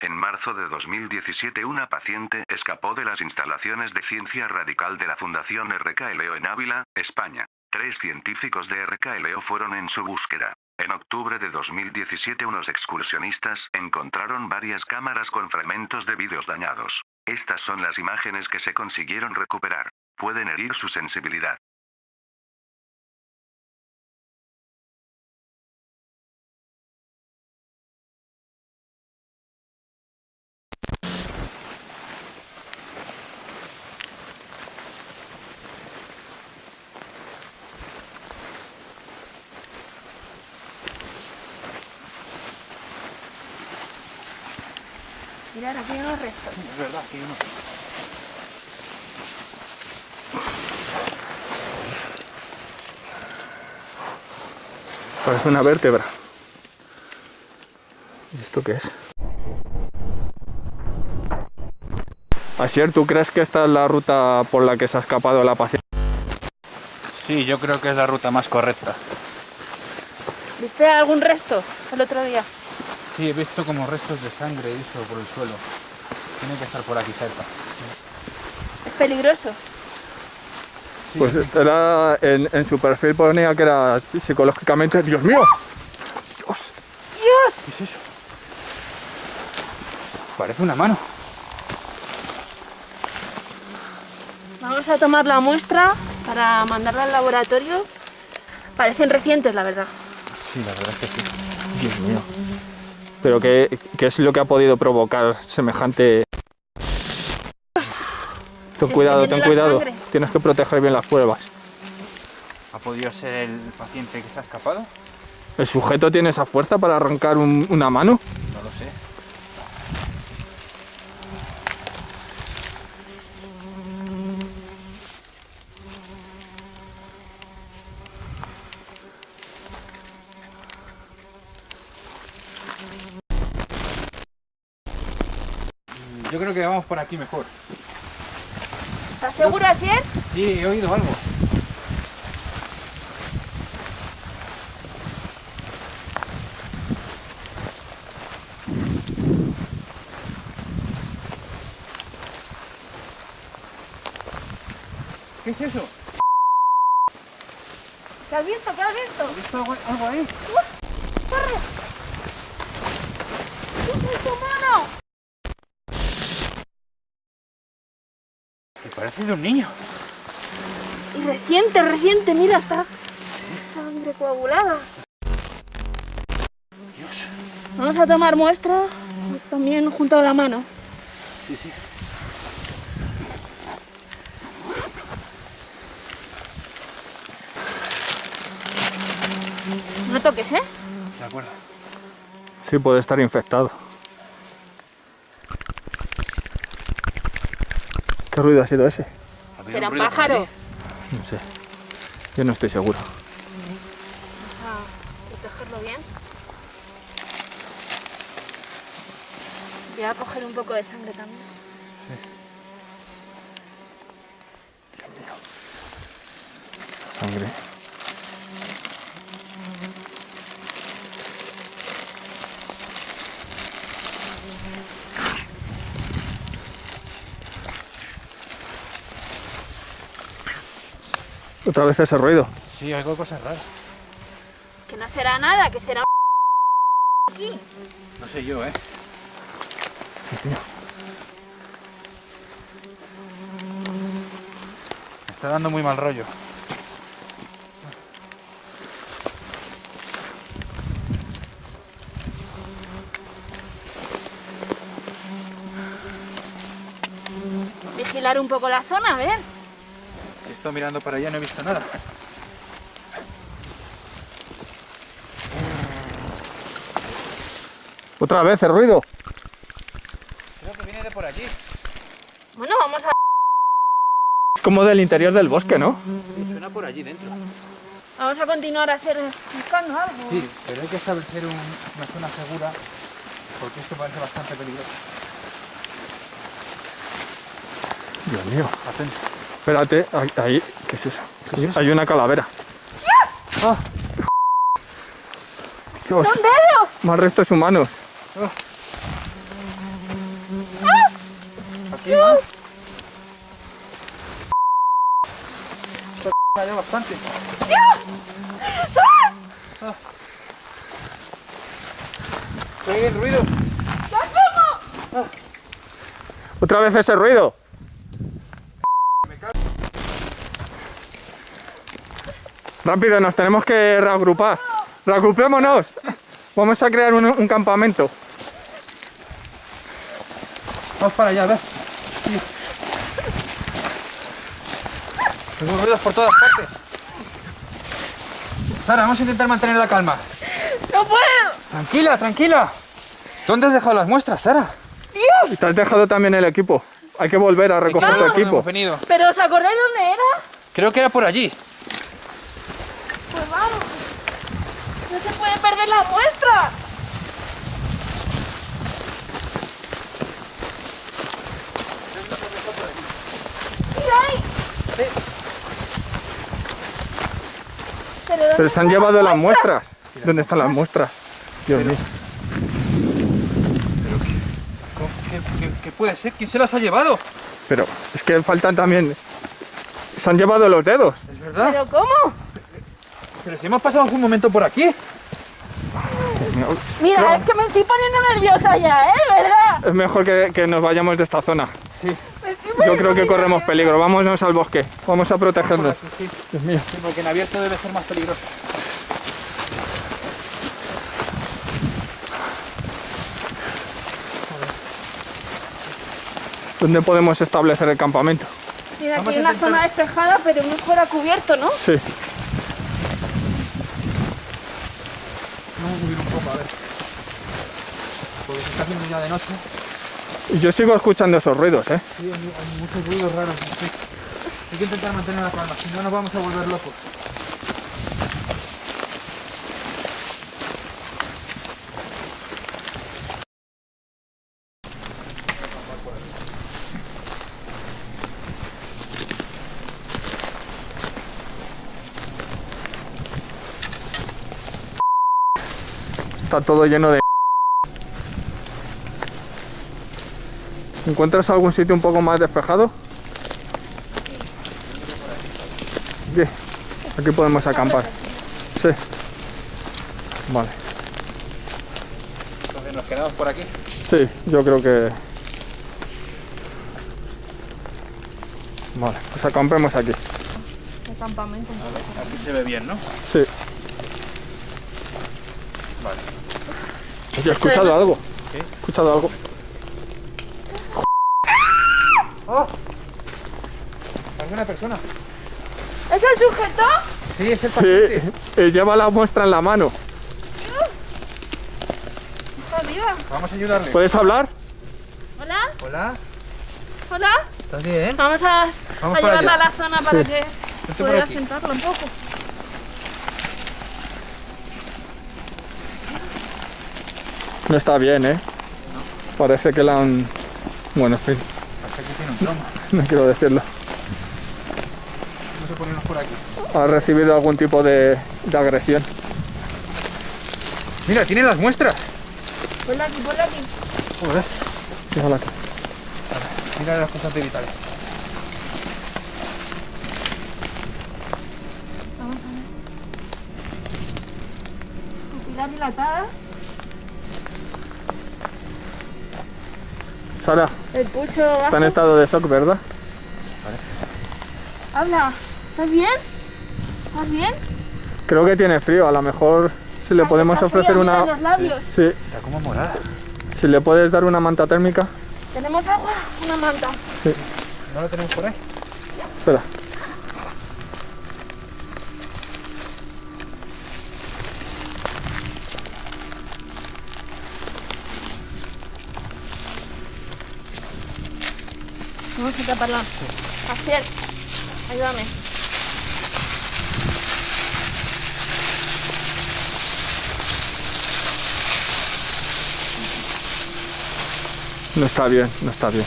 En marzo de 2017 una paciente escapó de las instalaciones de ciencia radical de la Fundación RKLO en Ávila, España. Tres científicos de RKLO fueron en su búsqueda. En octubre de 2017 unos excursionistas encontraron varias cámaras con fragmentos de vídeos dañados. Estas son las imágenes que se consiguieron recuperar. Pueden herir su sensibilidad. Mirad, aquí hay unos restos. Es verdad, aquí no. Parece una vértebra. ¿Y esto qué es? Asier, ¿tú crees que esta es la ruta por la que se ha escapado la paciente? Sí, yo creo que es la ruta más correcta. ¿Viste algún resto el otro día? Sí, he visto como restos de sangre y eso por el suelo. Tiene que estar por aquí cerca. Es peligroso. Sí, Pues aquí- era en, en su perfil ponía que era psicológicamente... ¡Dios mío! ¡Dios! ¿Qué es eso? Parece una mano. Vamos a tomar la muestra para mandarla al laboratorio. Parecen recientes, la verdad. Sí, la verdad es que sí. Dios mío. Pero ¿qué, qué es lo que ha podido provocar semejante... Ten cuidado, ten cuidado. sangre. Tienes que proteger bien las pruebas. ¿Ha podido ser el paciente que se ha escapado? ¿El sujeto tiene esa fuerza para arrancar un- una mano? No lo sé. Yo creo que vamos por aquí mejor. ¿Estás seguro, Asier? Sí, he oído algo. ¿Qué es eso? ¿Qué has visto? ¿Qué has visto? ¿Has visto algo, algo ahí? ¡Corre! ¡Es tu mano! De un niño. Y reciente, reciente, mira, está sangre coagulada. Dios. Vamos a tomar muestra también junto a la mano. Sí, sí. No toques, ¿eh? De acuerdo. Sí, puede estar infectado. ¿Qué ruido ha sido ese? ¿Ha habido Será un pájaro. No sé. Yo no estoy seguro. Vamos a protegerlo bien. Voy a coger un poco de sangre también. Sangre. Otra vez ese ruido. Sí, oigo cosas raras. Que no será nada, que será aquí. No sé yo, ¿eh? Sí, tío. Me está dando muy mal rollo. Vigilar un poco la zona, a ver. Estoy mirando para allá no he visto nada. Otra vez el ruido. Creo que viene de por allí. Bueno, vamos a, Es como del interior del bosque, ¿no? Sí, suena por allí dentro. vamos a continuar a hacer, buscando algo. Sí, pero hay que establecer un- una zona segura porque esto parece bastante peligroso. Dios mío. Atento. Espérate, ahí, ahí- ¿qué es eso? Hay una calavera. Ah. Dios, ¡Un dedo! más restos humanos. Aquí más. Hay bastante. Ah. Oye, el ruido. Otra vez ese ruido. Rápido, nos tenemos que reagrupar. Reagrupémonos. Vamos a crear un, un campamento. Vamos para allá, a ver. Sí. Tengo ruidos por todas partes. Sara, vamos a intentar mantener la calma. ¡No puedo! Tranquila, tranquila. ¿Dónde has dejado las muestras, Sara? ¡Dios! Y te has dejado también el equipo. Hay que volver a recoger tu ¿Dónde equipo. hemos venido? ¿Pero os acordáis dónde era? Creo que era por allí. Pues vamos. No se puede perder la muestra. Mira ahí. Pero, ¿dónde Pero se han llevado las muestra? muestras. ¿Dónde están las muestras? Dios mío. ¿Cómo- ¿Qué, qué- qué puede ser? ¿Quién se las ha llevado? Pero es que faltan también. Se han llevado los dedos. ¿Es verdad? ¿Pero cómo? Pero si hemos pasado algún momento por aquí. Mira, es que me estoy poniendo nerviosa ya, ¿eh? ¿Verdad? Es mejor que, que nos vayamos de esta zona. Sí. Yo creo que corremos peligro. Vámonos al bosque. Vamos a protegernos. sí. Dios mío. Sí, porque en abierto debe ser más peligroso. ¿Dónde podemos establecer el campamento? Mira, aquí hay una intentar- zona despejada, pero mejor a cubierto, ¿no? Sí. Vamos a subir un poco, a ver. Porque se está haciendo ya de noche. Yo sigo escuchando esos ruidos, ¿eh? Sí, hay, hay muchos ruidos raros. sí. Hay que intentar mantener la calma, si no nos vamos a volver locos. Está todo lleno de... ¿Encuentras algún sitio un poco más despejado? Aquí. Aquí podemos acampar. Sí. Vale. Entonces nos quedamos por aquí. Sí, yo creo que... Vale, pues acampemos aquí. El campamento. Aquí se ve bien, ¿no? Sí. Vale. Oye, ¿he escuchado algo? ¿Qué? ¿He escuchado algo? ¡Oh! ¿Alguna persona? ¿Es el sujeto? Sí, es el Sí, paciente. eh, lleva la muestra en la mano. Está viva. Vamos a ayudarle. ¿Puedes hablar? Hola, Hola, hola. ¿estás bien? Vamos a, Vamos a para llevarla a la zona para Sí. que pueda sentarla un poco. No está bien, ¿eh? Parece que la han... Bueno, en fin, Trauma. no quiero decirlo. Vamos a ponernos por aquí. Ha recibido algún tipo de, de agresión. Mira, tiene las muestras. Ponla aquí, ponla aquí. Joder. Fíjala aquí. Mira las cosas vitales. Vamos a ver. Pupila dilatada. Sara, El pulso está en estado de shock, ¿verdad? Habla. ¿Estás bien? ¿Estás bien? Creo que tiene frío, a lo mejor si le Ay, podemos está ofrecer fría, una... los labios. Sí, Está como morada. si le puedes dar una manta térmica. ¿Tenemos agua? Una manta. ¿No lo tenemos por ahí? Vamos a taparla. Asiel, ayúdame. No está bien, no está bien.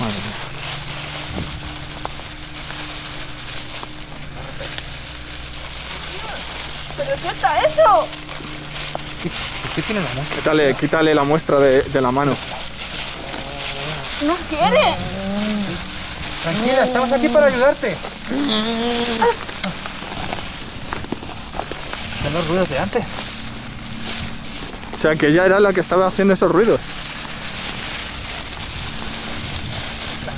Madre mía. ¿Pero qué está eso? ¿Por qué tiene las muestras? Quítale, quítale la muestra de, de la mano. No quiere. Tranquila, estamos aquí para ayudarte. Son los ruidos de antes. O sea, que ella era la que estaba haciendo esos ruidos.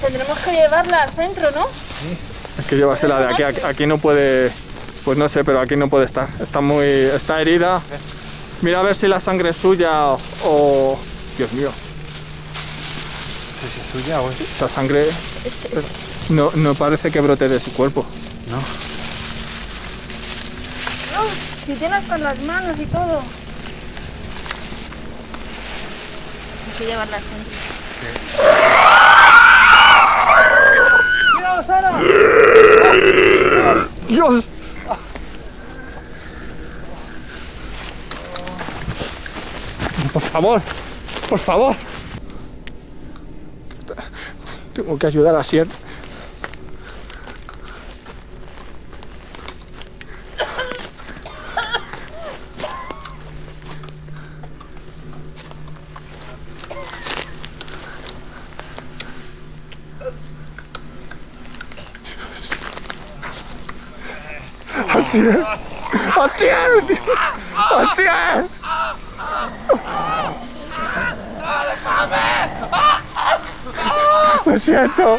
Tendremos que llevarla al centro, ¿no? Es que llévasela de aquí. Aquí- no puede... Pues no sé, pero aquí no puede estar. Está muy... Está herida. Mira a ver si la sangre es suya o- Dios mío. Es suya o es... Esa sangre... No, no parece que brote de su cuerpo. No. No, si tienes con las manos y todo. Hay que centro. ¡Cuidado, Sara! ¡Dios! Por favor, por favor. Tengo que ayudar a Sier. Así es. Así es. Así es. ロシアンとン。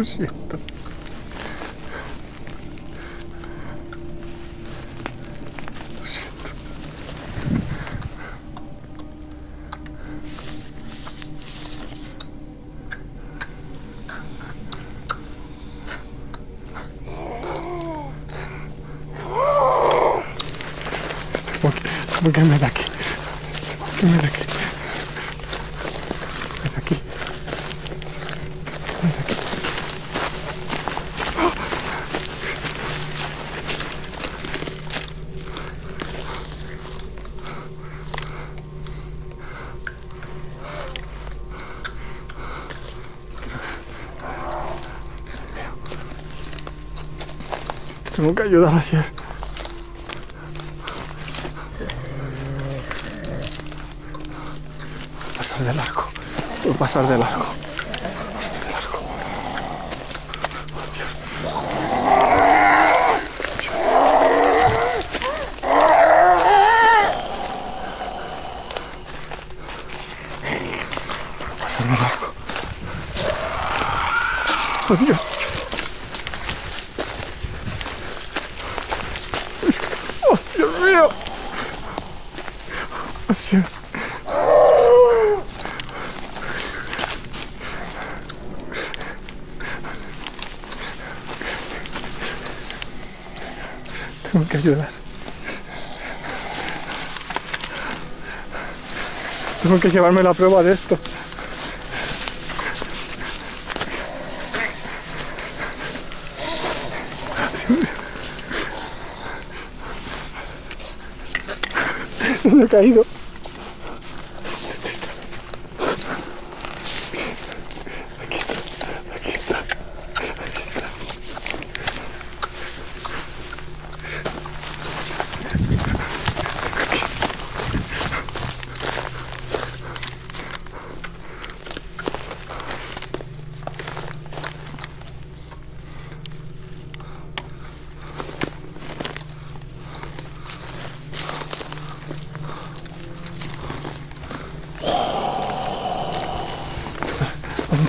Lo siento. Lo siento. Tengo que, tengo que irme de aquí. Tengo que irme de aquí. De aquí. Tengo que ayudar a Sier. Pasar de largo. Puedo pasar de largo. Pasar de largo. Oh, Dios. Pasar de largo. Oh, Dios. Oh, Dios mío. Tengo que ayudar. Tengo que llevarme la prueba de esto. Me he caído.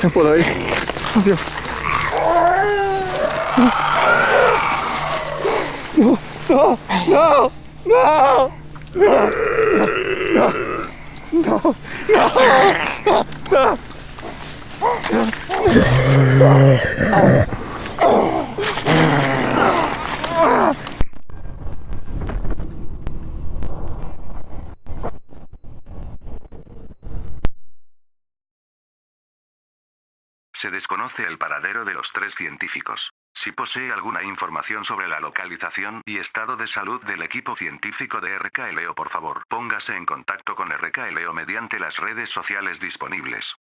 Me puedo ir. Adiós. No, no, no, no, no, no, no, no. Se desconoce el paradero de los tres científicos. Si posee alguna información sobre la localización y estado de salud del equipo científico de RKLO, por favor, póngase en contacto con RKLO mediante las redes sociales disponibles.